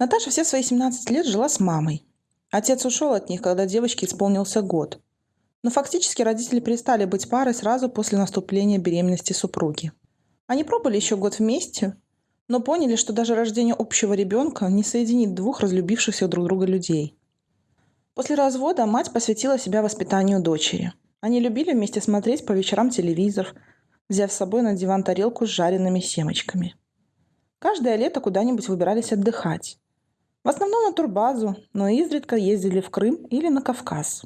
Наташа все свои 17 лет жила с мамой. Отец ушел от них, когда девочке исполнился год. Но фактически родители перестали быть парой сразу после наступления беременности супруги. Они пробыли еще год вместе, но поняли, что даже рождение общего ребенка не соединит двух разлюбившихся друг друга людей. После развода мать посвятила себя воспитанию дочери. Они любили вместе смотреть по вечерам телевизор, взяв с собой на диван тарелку с жареными семечками. Каждое лето куда-нибудь выбирались отдыхать. В основном на турбазу, но изредка ездили в Крым или на Кавказ.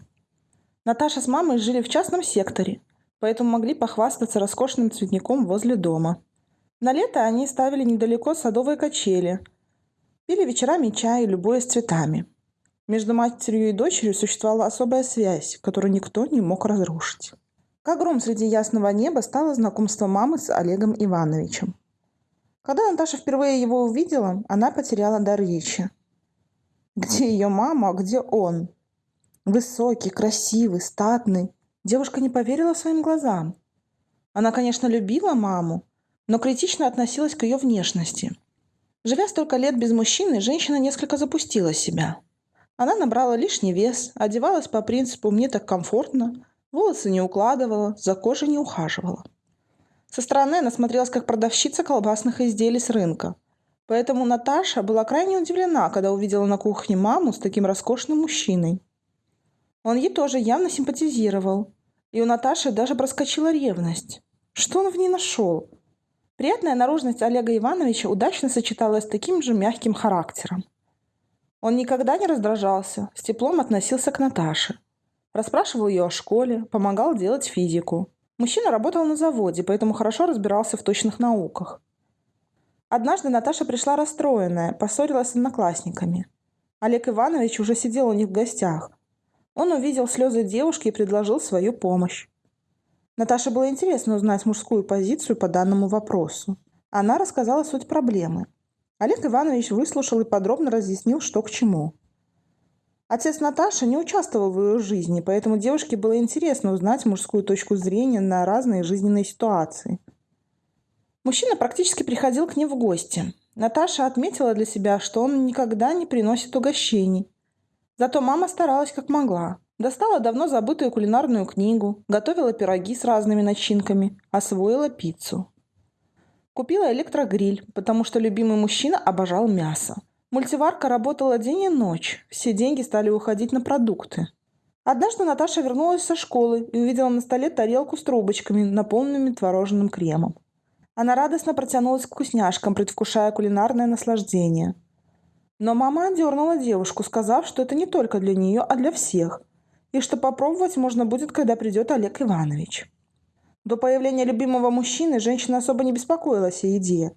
Наташа с мамой жили в частном секторе, поэтому могли похвастаться роскошным цветником возле дома. На лето они ставили недалеко садовые качели, пили вечерами чай, любуясь цветами. Между матерью и дочерью существовала особая связь, которую никто не мог разрушить. Как гром среди ясного неба стало знакомство мамы с Олегом Ивановичем. Когда Наташа впервые его увидела, она потеряла дар речи. Где ее мама, а где он? Высокий, красивый, статный. Девушка не поверила своим глазам. Она, конечно, любила маму, но критично относилась к ее внешности. Живя столько лет без мужчины, женщина несколько запустила себя. Она набрала лишний вес, одевалась по принципу «мне так комфортно», волосы не укладывала, за кожей не ухаживала. Со стороны она смотрелась как продавщица колбасных изделий с рынка, Поэтому Наташа была крайне удивлена, когда увидела на кухне маму с таким роскошным мужчиной. Он ей тоже явно симпатизировал. И у Наташи даже проскочила ревность. Что он в ней нашел? Приятная наружность Олега Ивановича удачно сочеталась с таким же мягким характером. Он никогда не раздражался, с теплом относился к Наташе. Расспрашивал ее о школе, помогал делать физику. Мужчина работал на заводе, поэтому хорошо разбирался в точных науках. Однажды Наташа пришла расстроенная, поссорилась с одноклассниками. Олег Иванович уже сидел у них в гостях. Он увидел слезы девушки и предложил свою помощь. Наташе было интересно узнать мужскую позицию по данному вопросу. Она рассказала суть проблемы. Олег Иванович выслушал и подробно разъяснил, что к чему. Отец Наташи не участвовал в ее жизни, поэтому девушке было интересно узнать мужскую точку зрения на разные жизненные ситуации – Мужчина практически приходил к ним в гости. Наташа отметила для себя, что он никогда не приносит угощений. Зато мама старалась как могла. Достала давно забытую кулинарную книгу, готовила пироги с разными начинками, освоила пиццу. Купила электрогриль, потому что любимый мужчина обожал мясо. Мультиварка работала день и ночь, все деньги стали уходить на продукты. Однажды Наташа вернулась со школы и увидела на столе тарелку с трубочками, наполненными творожным кремом. Она радостно протянулась к вкусняшкам, предвкушая кулинарное наслаждение. Но мама дернула девушку, сказав, что это не только для нее, а для всех, и что попробовать можно будет, когда придет Олег Иванович. До появления любимого мужчины женщина особо не беспокоилась о еде.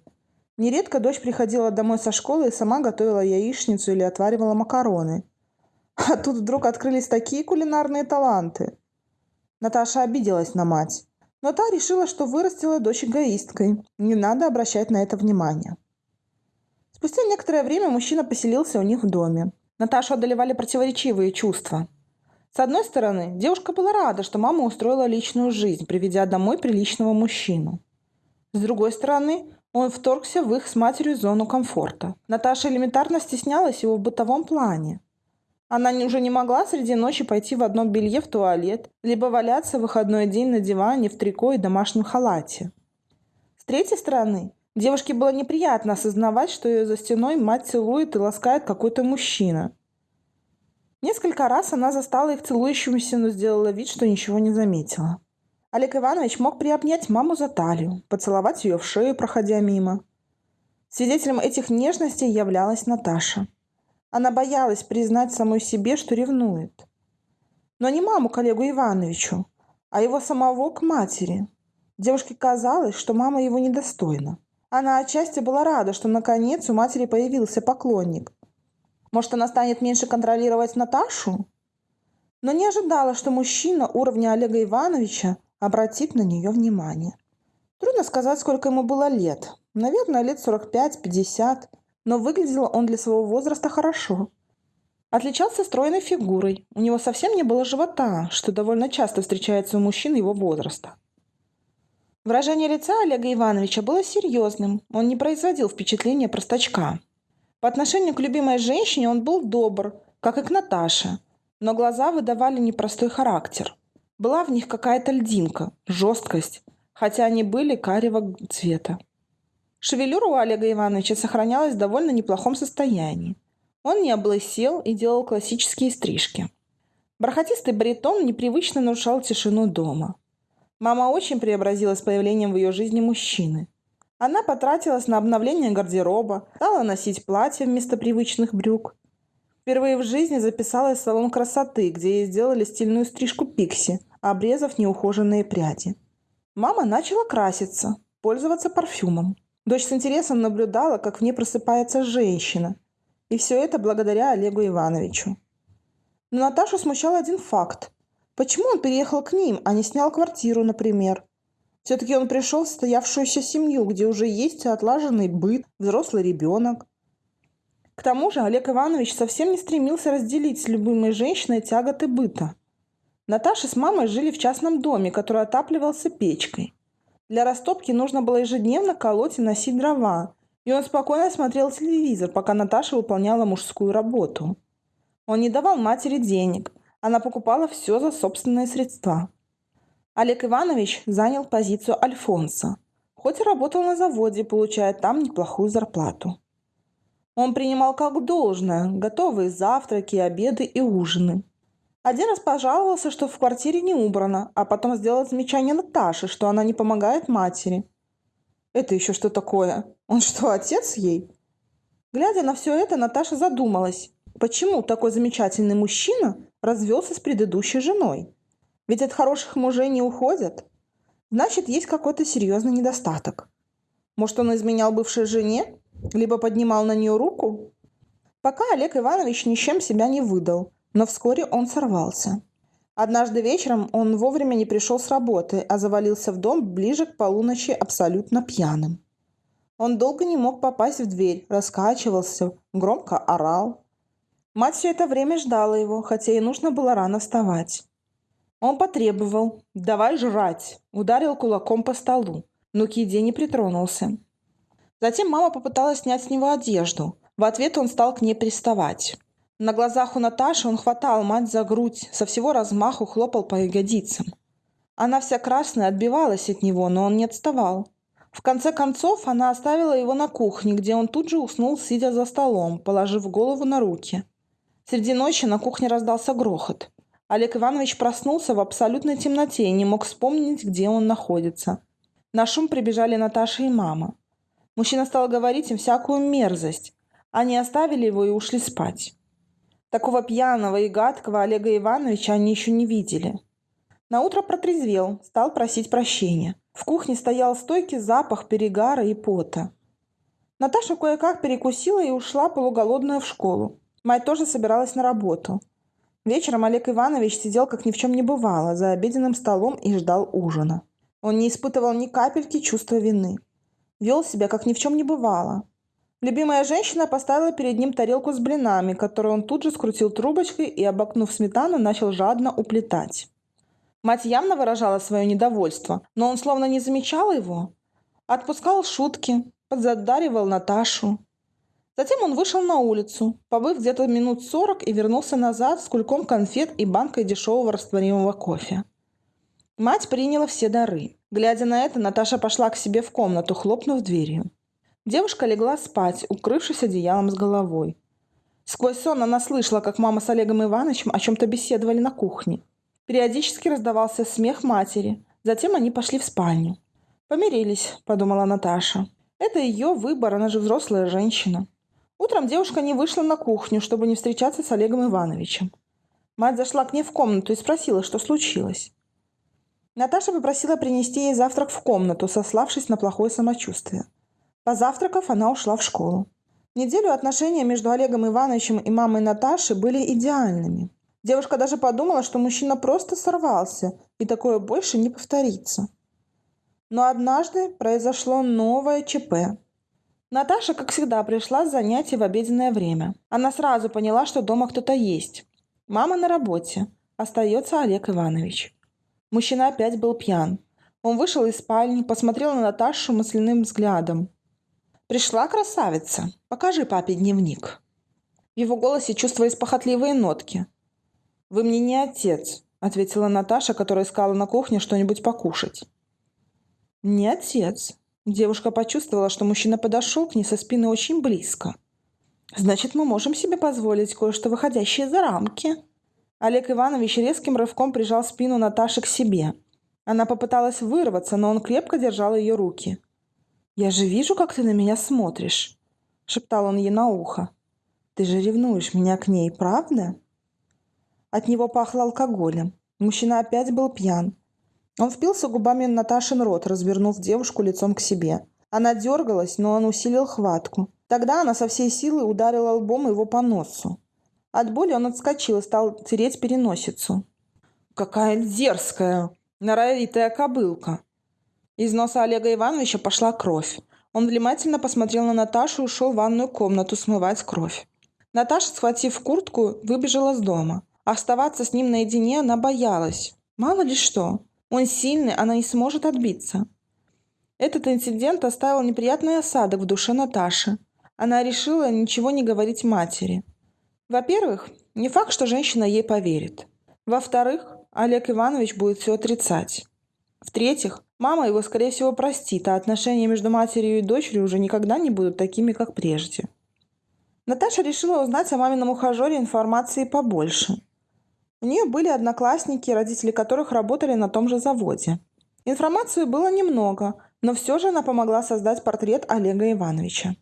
Нередко дочь приходила домой со школы и сама готовила яичницу или отваривала макароны. А тут вдруг открылись такие кулинарные таланты. Наташа обиделась на мать. Но та решила, что вырастила дочь эгоисткой. Не надо обращать на это внимание. Спустя некоторое время мужчина поселился у них в доме. Наташу одолевали противоречивые чувства. С одной стороны, девушка была рада, что мама устроила личную жизнь, приведя домой приличного мужчину. С другой стороны, он вторгся в их с матерью зону комфорта. Наташа элементарно стеснялась его в бытовом плане. Она уже не могла среди ночи пойти в одном белье в туалет, либо валяться в выходной день на диване в трико и домашнем халате. С третьей стороны, девушке было неприятно осознавать, что ее за стеной мать целует и ласкает какой-то мужчина. Несколько раз она застала их целующимися, но сделала вид, что ничего не заметила. Олег Иванович мог приобнять маму за талию, поцеловать ее в шею, проходя мимо. Свидетелем этих нежностей являлась Наташа. Она боялась признать самой себе, что ревнует. Но не маму к Олегу Ивановичу, а его самого к матери. Девушке казалось, что мама его недостойна. Она отчасти была рада, что наконец у матери появился поклонник. Может, она станет меньше контролировать Наташу? Но не ожидала, что мужчина уровня Олега Ивановича обратит на нее внимание. Трудно сказать, сколько ему было лет. Наверное, лет 45-50 но выглядел он для своего возраста хорошо. Отличался стройной фигурой, у него совсем не было живота, что довольно часто встречается у мужчин его возраста. Выражение лица Олега Ивановича было серьезным, он не производил впечатления простачка. По отношению к любимой женщине он был добр, как и к Наташе, но глаза выдавали непростой характер. Была в них какая-то льдинка, жесткость, хотя они были карего цвета. Шевелюра у Олега Ивановича сохранялась в довольно неплохом состоянии. Он не облысел и делал классические стрижки. Бархатистый баритон непривычно нарушал тишину дома. Мама очень преобразилась появлением в ее жизни мужчины. Она потратилась на обновление гардероба, стала носить платья вместо привычных брюк. Впервые в жизни записалась в салон красоты, где ей сделали стильную стрижку пикси, обрезав неухоженные пряди. Мама начала краситься, пользоваться парфюмом. Дочь с интересом наблюдала, как в ней просыпается женщина. И все это благодаря Олегу Ивановичу. Но Наташу смущал один факт. Почему он переехал к ним, а не снял квартиру, например? Все-таки он пришел в состоявшуюся семью, где уже есть отлаженный быт, взрослый ребенок. К тому же Олег Иванович совсем не стремился разделить с любимой женщиной тяготы быта. Наташа с мамой жили в частном доме, который отапливался печкой. Для растопки нужно было ежедневно колоть и носить дрова, и он спокойно смотрел телевизор, пока Наташа выполняла мужскую работу. Он не давал матери денег, она покупала все за собственные средства. Олег Иванович занял позицию Альфонса, хоть и работал на заводе, получая там неплохую зарплату. Он принимал как должное готовые завтраки, обеды и ужины. Один раз пожаловался, что в квартире не убрано, а потом сделал замечание Наташе, что она не помогает матери. Это еще что такое? Он что, отец ей? Глядя на все это, Наташа задумалась, почему такой замечательный мужчина развелся с предыдущей женой? Ведь от хороших мужей не уходят. Значит, есть какой-то серьезный недостаток. Может, он изменял бывшей жене? Либо поднимал на нее руку? Пока Олег Иванович ничем себя не выдал – но вскоре он сорвался. Однажды вечером он вовремя не пришел с работы, а завалился в дом ближе к полуночи абсолютно пьяным. Он долго не мог попасть в дверь, раскачивался, громко орал. Мать все это время ждала его, хотя и нужно было рано вставать. Он потребовал «давай жрать», ударил кулаком по столу, но к еде не притронулся. Затем мама попыталась снять с него одежду. В ответ он стал к ней приставать. На глазах у Наташи он хватал мать за грудь, со всего размаху хлопал по ягодицам. Она вся красная отбивалась от него, но он не отставал. В конце концов, она оставила его на кухне, где он тут же уснул, сидя за столом, положив голову на руки. Среди ночи на кухне раздался грохот. Олег Иванович проснулся в абсолютной темноте и не мог вспомнить, где он находится. На шум прибежали Наташа и мама. Мужчина стал говорить им всякую мерзость. Они оставили его и ушли спать. Такого пьяного и гадкого Олега Ивановича они еще не видели. На утро протрезвел, стал просить прощения. В кухне стоял стойкий запах перегара и пота. Наташа кое-как перекусила и ушла полуголодная в школу. Мать тоже собиралась на работу. Вечером Олег Иванович сидел, как ни в чем не бывало, за обеденным столом и ждал ужина. Он не испытывал ни капельки чувства вины. Вел себя, как ни в чем не бывало. Любимая женщина поставила перед ним тарелку с блинами, которую он тут же скрутил трубочкой и, обокнув сметану, начал жадно уплетать. Мать явно выражала свое недовольство, но он словно не замечал его. Отпускал шутки, подзадаривал Наташу. Затем он вышел на улицу, побыв где-то минут сорок и вернулся назад с кульком конфет и банкой дешевого растворимого кофе. Мать приняла все дары. Глядя на это, Наташа пошла к себе в комнату, хлопнув дверью. Девушка легла спать, укрывшись одеялом с головой. Сквозь сон она слышала, как мама с Олегом Ивановичем о чем-то беседовали на кухне. Периодически раздавался смех матери. Затем они пошли в спальню. «Помирились», — подумала Наташа. «Это ее выбор, она же взрослая женщина». Утром девушка не вышла на кухню, чтобы не встречаться с Олегом Ивановичем. Мать зашла к ней в комнату и спросила, что случилось. Наташа попросила принести ей завтрак в комнату, сославшись на плохое самочувствие. Позавтракав, она ушла в школу. Неделю отношения между Олегом Ивановичем и мамой Наташи были идеальными. Девушка даже подумала, что мужчина просто сорвался, и такое больше не повторится. Но однажды произошло новое ЧП. Наташа, как всегда, пришла с занятий в обеденное время. Она сразу поняла, что дома кто-то есть. Мама на работе. Остается Олег Иванович. Мужчина опять был пьян. Он вышел из спальни, посмотрел на Наташу мысленным взглядом. «Пришла красавица. Покажи папе дневник». В его голосе чувствовались похотливые нотки. «Вы мне не отец», — ответила Наташа, которая искала на кухне что-нибудь покушать. «Не отец». Девушка почувствовала, что мужчина подошел к ней со спины очень близко. «Значит, мы можем себе позволить кое-что выходящее за рамки». Олег Иванович резким рывком прижал спину Наташи к себе. Она попыталась вырваться, но он крепко держал ее руки. «Я же вижу, как ты на меня смотришь», — шептал он ей на ухо. «Ты же ревнуешь меня к ней, правда?» От него пахло алкоголем. Мужчина опять был пьян. Он впился губами в Наташин рот, развернув девушку лицом к себе. Она дергалась, но он усилил хватку. Тогда она со всей силы ударила лбом его по носу. От боли он отскочил и стал тереть переносицу. «Какая дерзкая, норовитая кобылка!» Из носа Олега Ивановича пошла кровь. Он внимательно посмотрел на Наташу и ушел в ванную комнату смывать кровь. Наташа, схватив куртку, выбежала с дома. Оставаться с ним наедине она боялась. Мало ли что. Он сильный, она не сможет отбиться. Этот инцидент оставил неприятный осадок в душе Наташи. Она решила ничего не говорить матери. Во-первых, не факт, что женщина ей поверит. Во-вторых, Олег Иванович будет все отрицать. В-третьих, Мама его, скорее всего, простит, а отношения между матерью и дочерью уже никогда не будут такими, как прежде. Наташа решила узнать о мамином ухажере информации побольше. У нее были одноклассники, родители которых работали на том же заводе. Информации было немного, но все же она помогла создать портрет Олега Ивановича.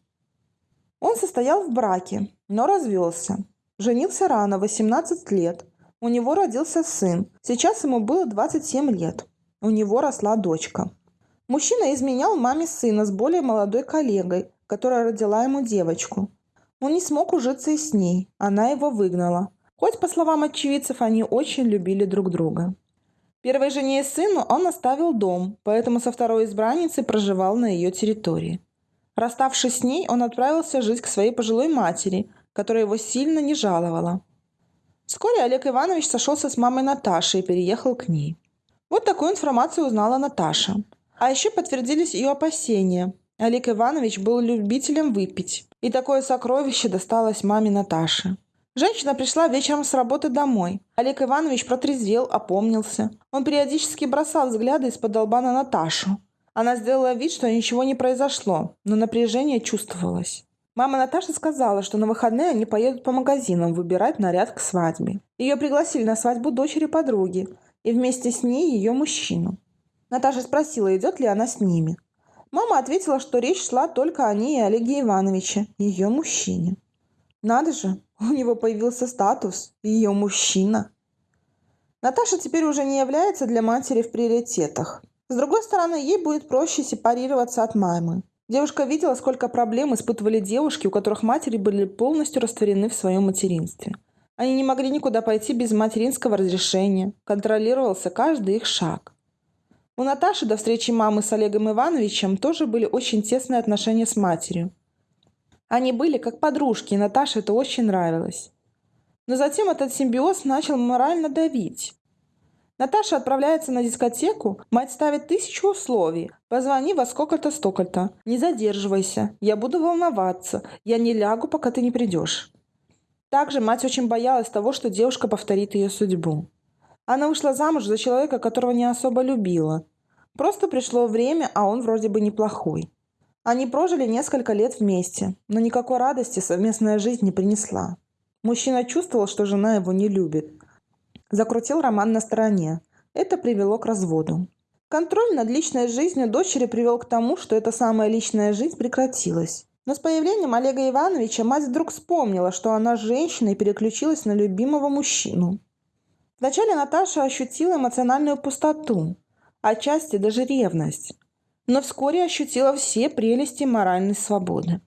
Он состоял в браке, но развелся. Женился рано, 18 лет. У него родился сын. Сейчас ему было 27 лет. У него росла дочка. Мужчина изменял маме сына с более молодой коллегой, которая родила ему девочку. Он не смог ужиться и с ней, она его выгнала. Хоть, по словам очевидцев, они очень любили друг друга. Первой жене и сыну он оставил дом, поэтому со второй избранницей проживал на ее территории. Расставшись с ней, он отправился жить к своей пожилой матери, которая его сильно не жаловала. Вскоре Олег Иванович сошелся с мамой Наташей и переехал к ней. Вот такую информацию узнала Наташа. А еще подтвердились ее опасения. Олег Иванович был любителем выпить. И такое сокровище досталось маме Наташи. Женщина пришла вечером с работы домой. Олег Иванович протрезвел, опомнился. Он периодически бросал взгляды из-под лба на Наташу. Она сделала вид, что ничего не произошло, но напряжение чувствовалось. Мама Наташи сказала, что на выходные они поедут по магазинам выбирать наряд к свадьбе. Ее пригласили на свадьбу дочери подруги, и вместе с ней ее мужчину. Наташа спросила, идет ли она с ними. Мама ответила, что речь шла только о ней и Олеге Ивановиче, ее мужчине. Надо же, у него появился статус, ее мужчина. Наташа теперь уже не является для матери в приоритетах. С другой стороны, ей будет проще сепарироваться от мамы. Девушка видела, сколько проблем испытывали девушки, у которых матери были полностью растворены в своем материнстве – они не могли никуда пойти без материнского разрешения. Контролировался каждый их шаг. У Наташи до встречи мамы с Олегом Ивановичем тоже были очень тесные отношения с матерью. Они были как подружки, и Наташе это очень нравилось. Но затем этот симбиоз начал морально давить. Наташа отправляется на дискотеку, мать ставит тысячу условий. Позвони во сколько-то столько-то. Не задерживайся. Я буду волноваться. Я не лягу, пока ты не придешь. Также мать очень боялась того, что девушка повторит ее судьбу. Она вышла замуж за человека, которого не особо любила. Просто пришло время, а он вроде бы неплохой. Они прожили несколько лет вместе, но никакой радости совместная жизнь не принесла. Мужчина чувствовал, что жена его не любит. Закрутил роман на стороне. Это привело к разводу. Контроль над личной жизнью дочери привел к тому, что эта самая личная жизнь прекратилась. Но с появлением Олега Ивановича мать вдруг вспомнила, что она женщина и переключилась на любимого мужчину. Вначале Наташа ощутила эмоциональную пустоту, отчасти даже ревность, но вскоре ощутила все прелести моральной свободы.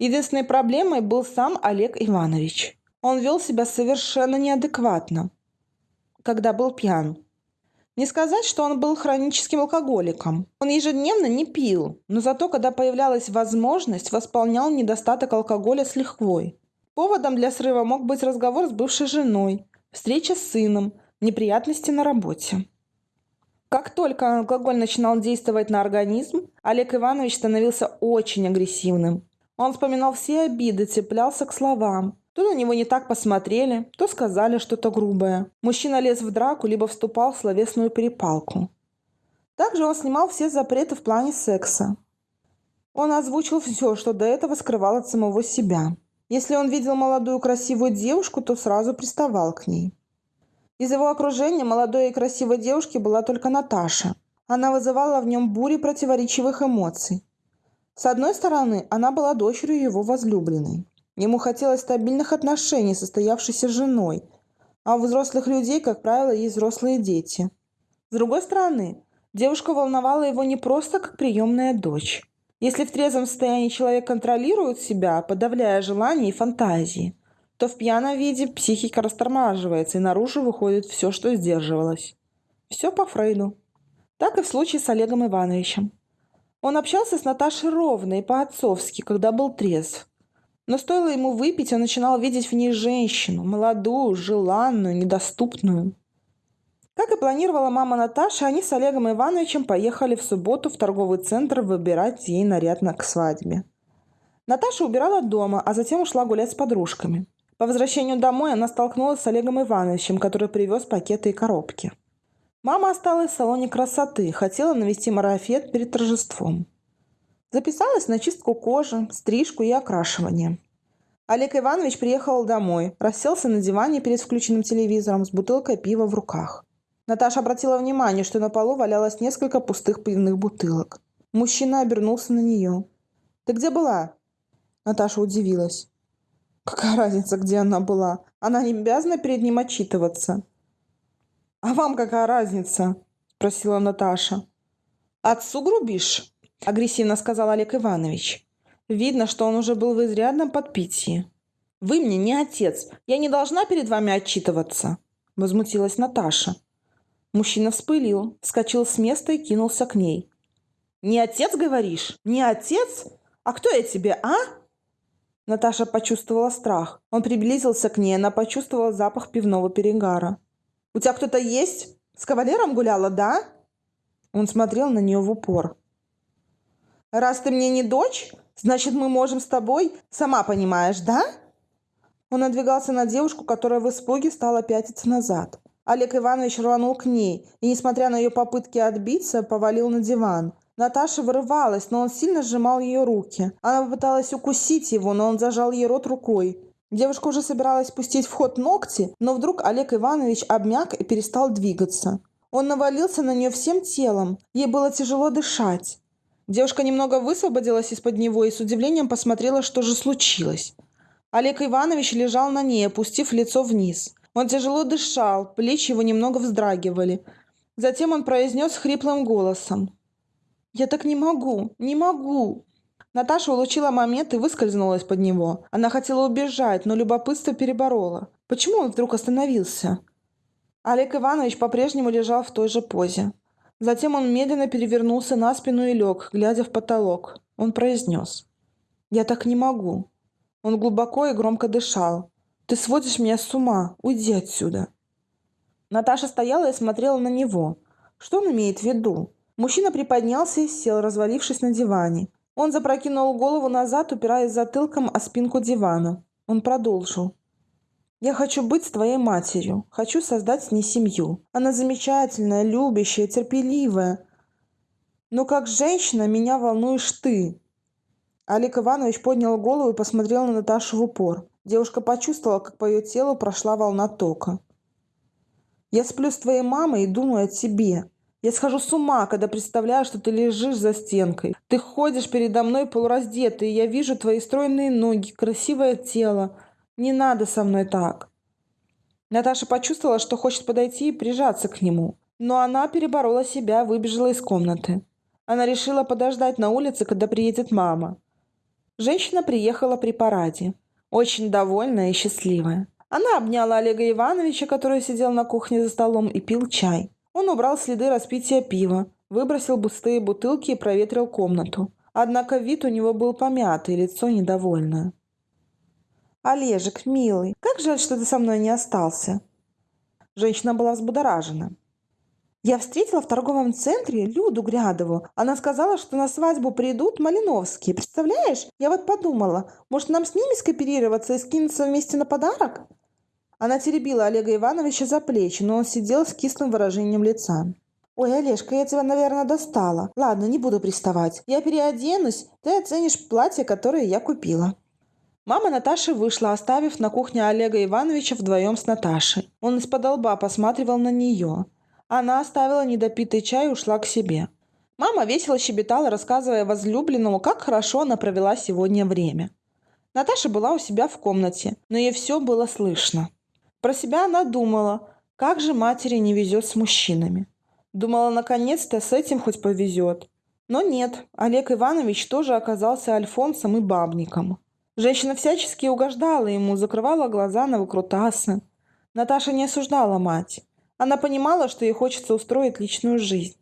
Единственной проблемой был сам Олег Иванович. Он вел себя совершенно неадекватно, когда был пьян. Не сказать, что он был хроническим алкоголиком. Он ежедневно не пил, но зато, когда появлялась возможность, восполнял недостаток алкоголя с лихвой. Поводом для срыва мог быть разговор с бывшей женой, встреча с сыном, неприятности на работе. Как только алкоголь начинал действовать на организм, Олег Иванович становился очень агрессивным. Он вспоминал все обиды, цеплялся к словам. То на него не так посмотрели, то сказали что-то грубое. Мужчина лез в драку, либо вступал в словесную перепалку. Также он снимал все запреты в плане секса. Он озвучил все, что до этого скрывал от самого себя. Если он видел молодую красивую девушку, то сразу приставал к ней. Из его окружения молодой и красивой девушки была только Наташа. Она вызывала в нем бури противоречивых эмоций. С одной стороны, она была дочерью его возлюбленной. Ему хотелось стабильных отношений, состоявшейся женой, а у взрослых людей, как правило, есть взрослые дети. С другой стороны, девушка волновала его не просто как приемная дочь. Если в трезвом состоянии человек контролирует себя, подавляя желания и фантазии, то в пьяном виде психика растормаживается и наружу выходит все, что сдерживалось. Все по Фрейду. Так и в случае с Олегом Ивановичем. Он общался с Наташей ровно и по-отцовски, когда был трезв. Но стоило ему выпить, он начинал видеть в ней женщину, молодую, желанную, недоступную. Как и планировала мама Наташи, они с Олегом Ивановичем поехали в субботу в торговый центр выбирать ей наряд на к свадьбе. Наташа убирала дома, а затем ушла гулять с подружками. По возвращению домой она столкнулась с Олегом Ивановичем, который привез пакеты и коробки. Мама осталась в салоне красоты, хотела навести марафет перед торжеством. Записалась на чистку кожи, стрижку и окрашивание. Олег Иванович приехал домой, расселся на диване перед включенным телевизором с бутылкой пива в руках. Наташа обратила внимание, что на полу валялось несколько пустых пивных бутылок. Мужчина обернулся на нее. «Ты где была?» Наташа удивилась. «Какая разница, где она была? Она не обязана перед ним отчитываться. «А вам какая разница?» – спросила Наташа. «Отцу грубишь?» – агрессивно сказал Олег Иванович. Видно, что он уже был в изрядном подпитии. «Вы мне не отец. Я не должна перед вами отчитываться», – возмутилась Наташа. Мужчина вспылил, вскочил с места и кинулся к ней. «Не отец, говоришь? Не отец? А кто я тебе, а?» Наташа почувствовала страх. Он приблизился к ней, она почувствовала запах пивного перегара. У тебя кто-то есть? С кавалером гуляла, да?» Он смотрел на нее в упор. «Раз ты мне не дочь, значит, мы можем с тобой, сама понимаешь, да?» Он надвигался на девушку, которая в испуге стала пятиться назад. Олег Иванович рванул к ней и, несмотря на ее попытки отбиться, повалил на диван. Наташа вырывалась, но он сильно сжимал ее руки. Она попыталась укусить его, но он зажал ей рот рукой. Девушка уже собиралась пустить в ход ногти, но вдруг Олег Иванович обмяк и перестал двигаться. Он навалился на нее всем телом. Ей было тяжело дышать. Девушка немного высвободилась из-под него и с удивлением посмотрела, что же случилось. Олег Иванович лежал на ней, опустив лицо вниз. Он тяжело дышал, плечи его немного вздрагивали. Затем он произнес хриплым голосом. «Я так не могу, не могу!» Наташа улучила момент и выскользнула из-под него. Она хотела убежать, но любопытство переборола. Почему он вдруг остановился? Олег Иванович по-прежнему лежал в той же позе. Затем он медленно перевернулся на спину и лег, глядя в потолок. Он произнес. «Я так не могу». Он глубоко и громко дышал. «Ты сводишь меня с ума. Уйди отсюда». Наташа стояла и смотрела на него. Что он имеет в виду? Мужчина приподнялся и сел, развалившись на диване. Он запрокинул голову назад, упираясь затылком о спинку дивана. Он продолжил. «Я хочу быть с твоей матерью. Хочу создать с ней семью. Она замечательная, любящая, терпеливая. Но как женщина меня волнуешь ты». Олег Иванович поднял голову и посмотрел на Наташу в упор. Девушка почувствовала, как по ее телу прошла волна тока. «Я сплю с твоей мамой и думаю о тебе. Я схожу с ума, когда представляю, что ты лежишь за стенкой. Ты ходишь передо мной полураздетый, и я вижу твои стройные ноги, красивое тело. Не надо со мной так. Наташа почувствовала, что хочет подойти и прижаться к нему. Но она переборола себя, выбежала из комнаты. Она решила подождать на улице, когда приедет мама. Женщина приехала при параде. Очень довольная и счастливая. Она обняла Олега Ивановича, который сидел на кухне за столом и пил чай. Он убрал следы распития пива, выбросил пустые бутылки и проветрил комнату. Однако вид у него был помятый, лицо недовольное. «Олежек, милый, как жаль, что ты со мной не остался!» Женщина была взбудоражена. Я встретила в торговом центре Люду Грядову. Она сказала, что на свадьбу придут Малиновские. Представляешь? Я вот подумала, может нам с ними скооперироваться и скинуться вместе на подарок? Она теребила Олега Ивановича за плечи, но он сидел с кислым выражением лица. «Ой, Олежка, я тебя, наверное, достала. Ладно, не буду приставать. Я переоденусь, ты оценишь платье, которое я купила». Мама Наташи вышла, оставив на кухне Олега Ивановича вдвоем с Наташей. Он из-под лба посматривал на нее. Она оставила недопитый чай и ушла к себе. Мама весело щебетала, рассказывая возлюбленному, как хорошо она провела сегодня время. Наташа была у себя в комнате, но ей все было слышно. Про себя она думала, как же матери не везет с мужчинами. Думала, наконец-то с этим хоть повезет. Но нет, Олег Иванович тоже оказался альфонсом и бабником. Женщина всячески угождала ему, закрывала глаза на выкрутасы. Наташа не осуждала мать. Она понимала, что ей хочется устроить личную жизнь.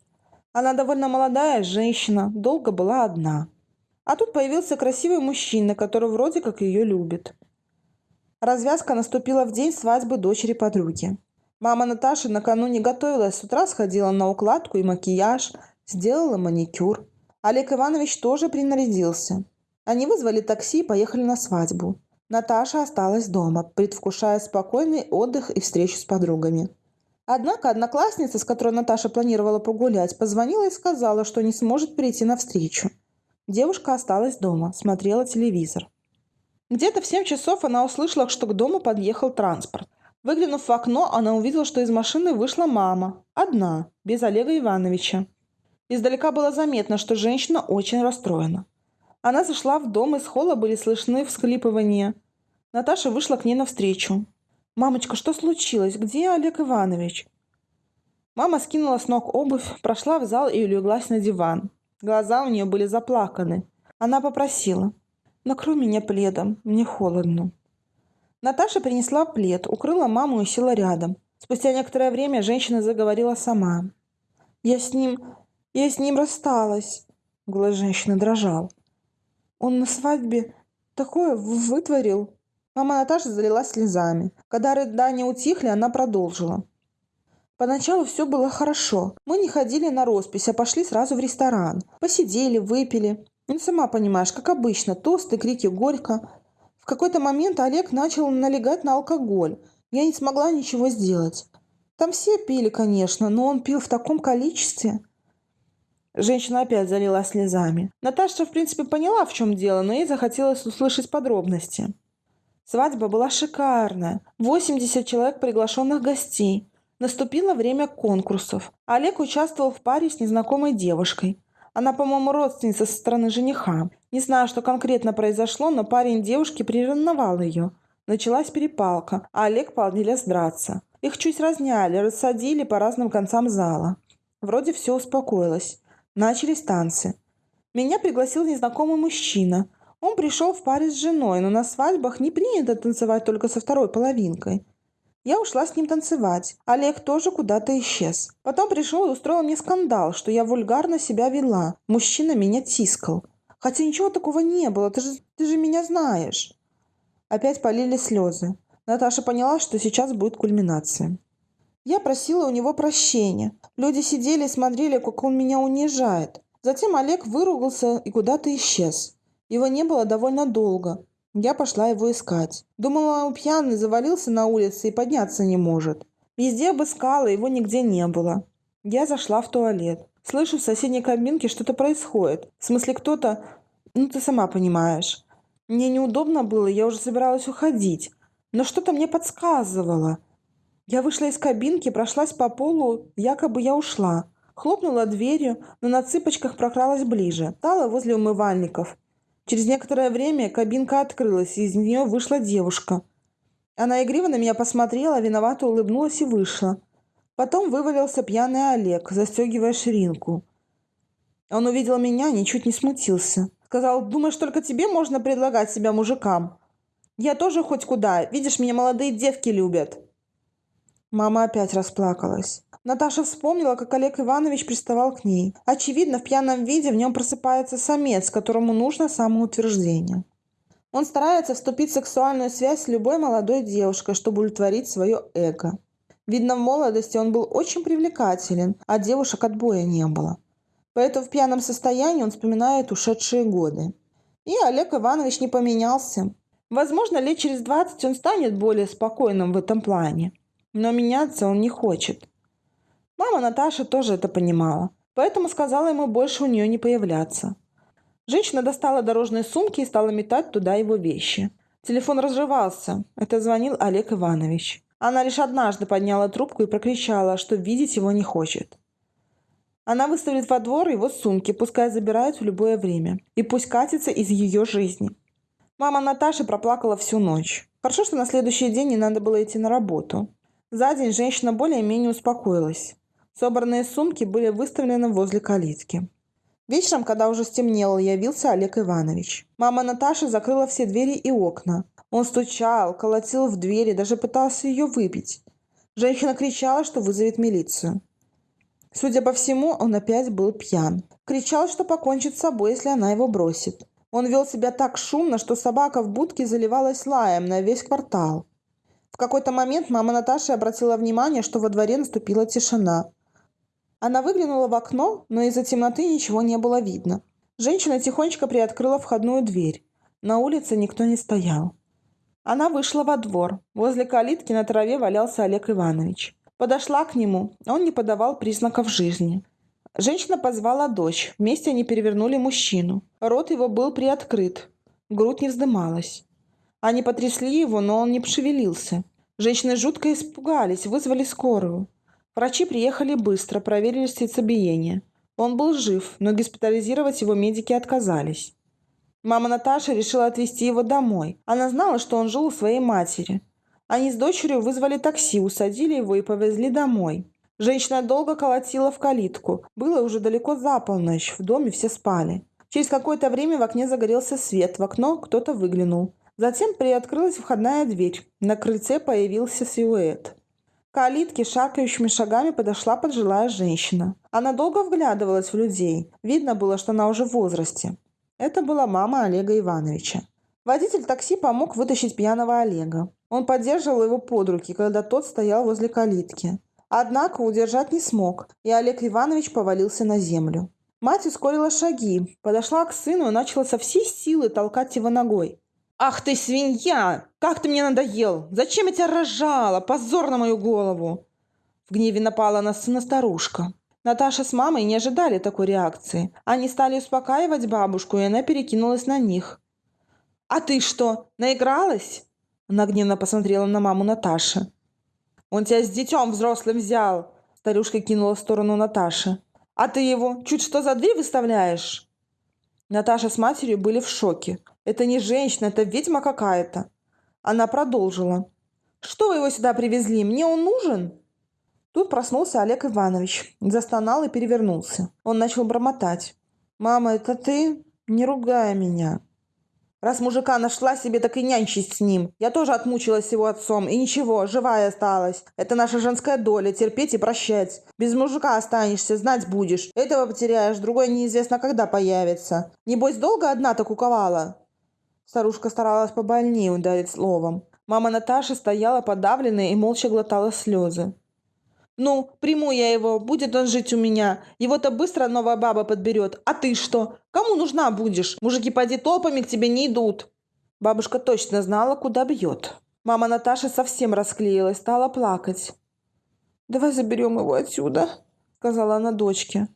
Она довольно молодая женщина, долго была одна. А тут появился красивый мужчина, который вроде как ее любит. Развязка наступила в день свадьбы дочери подруги. Мама Наташи накануне готовилась, с утра сходила на укладку и макияж, сделала маникюр. Олег Иванович тоже принарядился. Они вызвали такси и поехали на свадьбу. Наташа осталась дома, предвкушая спокойный отдых и встречу с подругами. Однако одноклассница, с которой Наташа планировала погулять, позвонила и сказала, что не сможет прийти на встречу. Девушка осталась дома, смотрела телевизор. Где-то в 7 часов она услышала, что к дому подъехал транспорт. Выглянув в окно, она увидела, что из машины вышла мама. Одна, без Олега Ивановича. Издалека было заметно, что женщина очень расстроена. Она зашла в дом, из холла были слышны всхлипывания. Наташа вышла к ней навстречу. «Мамочка, что случилось? Где Олег Иванович?» Мама скинула с ног обувь, прошла в зал и улеглась на диван. Глаза у нее были заплаканы. Она попросила. «Накрой меня пледом, мне холодно». Наташа принесла плед, укрыла маму и села рядом. Спустя некоторое время женщина заговорила сама. «Я с ним... я с ним рассталась». Голос женщины дрожал. «Он на свадьбе такое вытворил. Мама Наташи залилась слезами. Когда рыдания утихли, она продолжила. Поначалу все было хорошо. Мы не ходили на роспись, а пошли сразу в ресторан. Посидели, выпили. Ну, сама понимаешь, как обычно, тосты, крики горько. В какой-то момент Олег начал налегать на алкоголь. Я не смогла ничего сделать. Там все пили, конечно, но он пил в таком количестве. Женщина опять залилась слезами. Наташа, в принципе, поняла, в чем дело, но ей захотелось услышать подробности. Свадьба была шикарная. 80 человек приглашенных гостей. Наступило время конкурсов. Олег участвовал в паре с незнакомой девушкой. Она, по-моему, родственница со стороны жениха. Не знаю, что конкретно произошло, но парень девушки приревновал ее. Началась перепалка, а Олег полез драться. Их чуть разняли, рассадили по разным концам зала. Вроде все успокоилось. Начались танцы. Меня пригласил незнакомый мужчина. Он пришел в паре с женой, но на свадьбах не принято танцевать только со второй половинкой. Я ушла с ним танцевать. Олег тоже куда-то исчез. Потом пришел и устроил мне скандал, что я вульгарно себя вела. Мужчина меня тискал. Хотя ничего такого не было, ты же, ты же меня знаешь. Опять полили слезы. Наташа поняла, что сейчас будет кульминация. Я просила у него прощения. Люди сидели и смотрели, как он меня унижает. Затем Олег выругался и куда-то исчез. Его не было довольно долго. Я пошла его искать. Думала, он пьяный завалился на улице и подняться не может. Везде обыскала, его нигде не было. Я зашла в туалет. Слышу, в соседней кабинке что-то происходит. В смысле, кто-то... Ну, ты сама понимаешь. Мне неудобно было, я уже собиралась уходить. Но что-то мне подсказывало. Я вышла из кабинки, прошлась по полу, якобы я ушла. Хлопнула дверью, но на цыпочках прокралась ближе. Стала возле умывальников. Через некоторое время кабинка открылась, и из нее вышла девушка. Она игриво на меня посмотрела, виновато улыбнулась и вышла. Потом вывалился пьяный Олег, застегивая ширинку. Он увидел меня, ничуть не смутился. Сказал, думаешь, только тебе можно предлагать себя мужикам? Я тоже хоть куда. Видишь, меня молодые девки любят. Мама опять расплакалась. Наташа вспомнила, как Олег Иванович приставал к ней. Очевидно, в пьяном виде в нем просыпается самец, которому нужно самоутверждение. Он старается вступить в сексуальную связь с любой молодой девушкой, чтобы удовлетворить свое эго. Видно, в молодости он был очень привлекателен, а девушек отбоя не было. Поэтому в пьяном состоянии он вспоминает ушедшие годы. И Олег Иванович не поменялся. Возможно, лет через 20 он станет более спокойным в этом плане. Но меняться он не хочет. Мама Наташа тоже это понимала, поэтому сказала ему больше у нее не появляться. Женщина достала дорожные сумки и стала метать туда его вещи. Телефон разрывался. Это звонил Олег Иванович. Она лишь однажды подняла трубку и прокричала, что видеть его не хочет. Она выставит во двор его сумки, пускай забирают в любое время. И пусть катится из ее жизни. Мама Наташи проплакала всю ночь. Хорошо, что на следующий день не надо было идти на работу. За день женщина более-менее успокоилась. Собранные сумки были выставлены возле калитки. Вечером, когда уже стемнело, явился Олег Иванович. Мама Наташи закрыла все двери и окна. Он стучал, колотил в двери, даже пытался ее выпить. Женщина кричала, что вызовет милицию. Судя по всему, он опять был пьян. Кричал, что покончит с собой, если она его бросит. Он вел себя так шумно, что собака в будке заливалась лаем на весь квартал. В какой-то момент мама Наташи обратила внимание, что во дворе наступила тишина. Она выглянула в окно, но из-за темноты ничего не было видно. Женщина тихонечко приоткрыла входную дверь. На улице никто не стоял. Она вышла во двор. Возле калитки на траве валялся Олег Иванович. Подошла к нему. Он не подавал признаков жизни. Женщина позвала дочь. Вместе они перевернули мужчину. Рот его был приоткрыт. Грудь не вздымалась. Они потрясли его, но он не пошевелился. Женщины жутко испугались, вызвали скорую. Врачи приехали быстро, проверили сердцебиение. Он был жив, но госпитализировать его медики отказались. Мама Наташи решила отвезти его домой. Она знала, что он жил у своей матери. Они с дочерью вызвали такси, усадили его и повезли домой. Женщина долго колотила в калитку. Было уже далеко за полночь, в доме все спали. Через какое-то время в окне загорелся свет, в окно кто-то выглянул. Затем приоткрылась входная дверь. На крыльце появился силуэт. К калитке шаркающими шагами подошла пожилая женщина. Она долго вглядывалась в людей. Видно было, что она уже в возрасте. Это была мама Олега Ивановича. Водитель такси помог вытащить пьяного Олега. Он поддерживал его под руки, когда тот стоял возле калитки. Однако удержать не смог, и Олег Иванович повалился на землю. Мать ускорила шаги, подошла к сыну и начала со всей силы толкать его ногой. «Ах ты, свинья! Как ты мне надоел! Зачем я тебя рожала? Позор на мою голову!» В гневе напала на сына старушка. Наташа с мамой не ожидали такой реакции. Они стали успокаивать бабушку, и она перекинулась на них. «А ты что, наигралась?» Она гневно посмотрела на маму Наташи. «Он тебя с детем взрослым взял!» Старушка кинула в сторону Наташи. «А ты его чуть что за дверь выставляешь?» Наташа с матерью были в шоке. «Это не женщина, это ведьма какая-то!» Она продолжила. «Что вы его сюда привезли? Мне он нужен?» Тут проснулся Олег Иванович. Застонал и перевернулся. Он начал бормотать. «Мама, это ты? Не ругай меня!» Раз мужика нашла себе, так и нянчись с ним. Я тоже отмучилась его отцом, и ничего, живая осталась. Это наша женская доля, терпеть и прощать. Без мужика останешься, знать будешь. Этого потеряешь, другой неизвестно когда появится. Небось, долго одна так куковала?» Старушка старалась побольнее ударить словом. Мама Наташи стояла подавленная и молча глотала слезы. «Ну, приму я его, будет он жить у меня. Его-то быстро новая баба подберет. А ты что? Кому нужна будешь? Мужики поди толпами к тебе не идут». Бабушка точно знала, куда бьет. Мама Наташи совсем расклеилась, стала плакать. «Давай заберем его отсюда», — сказала она дочке.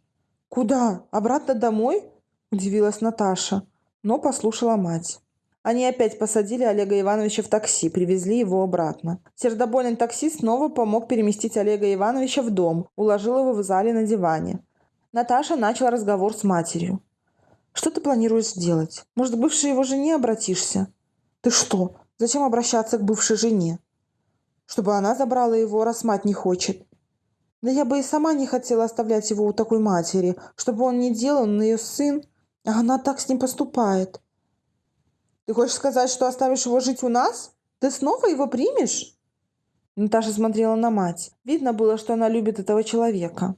«Куда? Обратно домой?» — удивилась Наташа, но послушала мать. Они опять посадили Олега Ивановича в такси, привезли его обратно. Сердобольный таксист снова помог переместить Олега Ивановича в дом, уложил его в зале на диване. Наташа начала разговор с матерью. «Что ты планируешь сделать? Может, к бывшей его жене обратишься?» «Ты что? Зачем обращаться к бывшей жене?» «Чтобы она забрала его, раз мать не хочет». «Да я бы и сама не хотела оставлять его у такой матери, чтобы он не делал, он ее сын, а она так с ним поступает». Ты хочешь сказать, что оставишь его жить у нас? Ты снова его примешь?» Наташа смотрела на мать. Видно было, что она любит этого человека.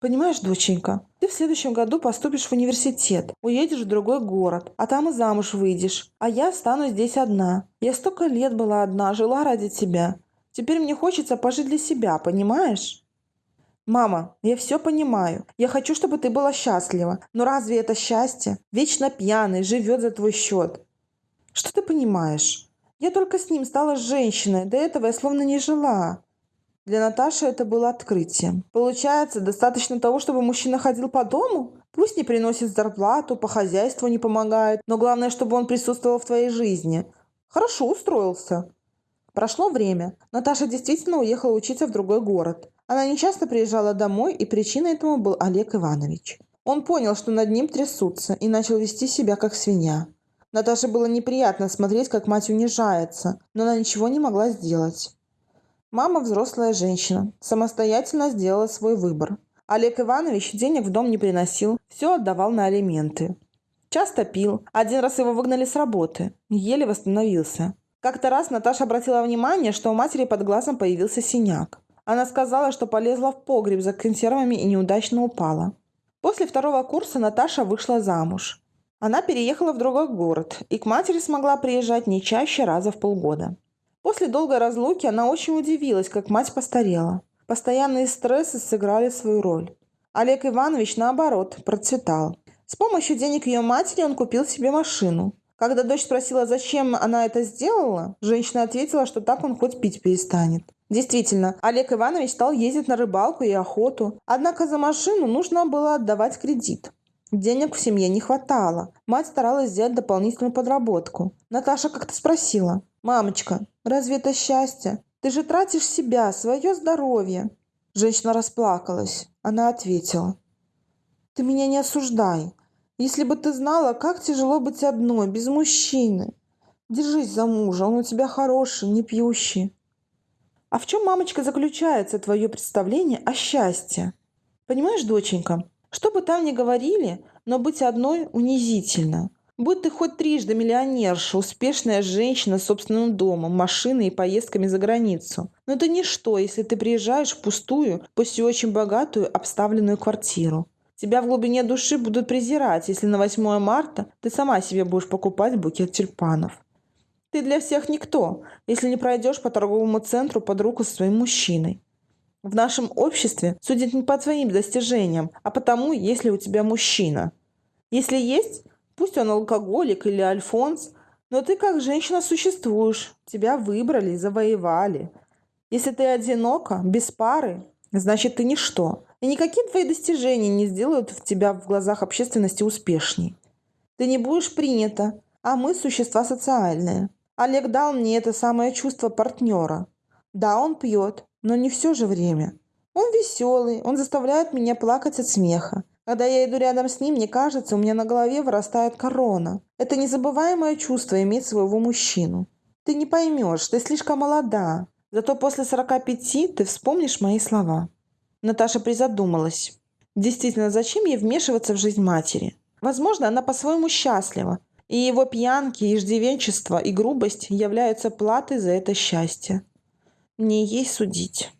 «Понимаешь, доченька, ты в следующем году поступишь в университет, уедешь в другой город, а там и замуж выйдешь, а я останусь здесь одна. Я столько лет была одна, жила ради тебя. Теперь мне хочется пожить для себя, понимаешь? Мама, я все понимаю. Я хочу, чтобы ты была счастлива. Но разве это счастье? Вечно пьяный, живет за твой счет. Что ты понимаешь? Я только с ним стала женщиной. До этого я словно не жила. Для Наташи это было открытием. Получается, достаточно того, чтобы мужчина ходил по дому? Пусть не приносит зарплату, по хозяйству не помогает, но главное, чтобы он присутствовал в твоей жизни. Хорошо устроился. Прошло время. Наташа действительно уехала учиться в другой город. Она нечасто приезжала домой, и причиной этому был Олег Иванович. Он понял, что над ним трясутся, и начал вести себя как свинья. Наташе было неприятно смотреть, как мать унижается, но она ничего не могла сделать. Мама взрослая женщина, самостоятельно сделала свой выбор. Олег Иванович денег в дом не приносил, все отдавал на алименты. Часто пил, один раз его выгнали с работы, еле восстановился. Как-то раз Наташа обратила внимание, что у матери под глазом появился синяк. Она сказала, что полезла в погреб за консервами и неудачно упала. После второго курса Наташа вышла замуж. Она переехала в другой город и к матери смогла приезжать не чаще раза в полгода. После долгой разлуки она очень удивилась, как мать постарела. Постоянные стрессы сыграли свою роль. Олег Иванович, наоборот, процветал. С помощью денег ее матери он купил себе машину. Когда дочь спросила, зачем она это сделала, женщина ответила, что так он хоть пить перестанет. Действительно, Олег Иванович стал ездить на рыбалку и охоту, однако за машину нужно было отдавать кредит. Денег в семье не хватало. Мать старалась сделать дополнительную подработку. Наташа как-то спросила. «Мамочка, разве это счастье? Ты же тратишь себя, свое здоровье». Женщина расплакалась. Она ответила. «Ты меня не осуждай. Если бы ты знала, как тяжело быть одной, без мужчины. Держись за мужа, он у тебя хороший, не пьющий. А в чем, мамочка, заключается твое представление о счастье? Понимаешь, доченька, что бы там ни говорили, но быть одной унизительно. Будь ты хоть трижды миллионерша, успешная женщина с собственным домом, машиной и поездками за границу. Но это ничто, если ты приезжаешь в пустую, пусть и очень богатую, обставленную квартиру. Тебя в глубине души будут презирать, если на 8 марта ты сама себе будешь покупать букет тюльпанов. Ты для всех никто, если не пройдешь по торговому центру под руку со своим мужчиной. В нашем обществе судят не по твоим достижениям, а потому, если у тебя мужчина. Если есть, пусть он алкоголик или альфонс, но ты как женщина существуешь, тебя выбрали, завоевали. Если ты одинока, без пары, значит ты ничто. И никакие твои достижения не сделают в тебя в глазах общественности успешней. Ты не будешь принята, а мы существа социальные. Олег дал мне это самое чувство партнера. Да, он пьет, но не все же время. Он веселый, он заставляет меня плакать от смеха. Когда я иду рядом с ним, мне кажется, у меня на голове вырастает корона. Это незабываемое чувство иметь своего мужчину. Ты не поймешь, ты слишком молода. Зато после 45 ты вспомнишь мои слова. Наташа призадумалась. Действительно, зачем ей вмешиваться в жизнь матери? Возможно, она по-своему счастлива, и его пьянки, иждивенчество и грубость являются платой за это счастье. Не ей судить.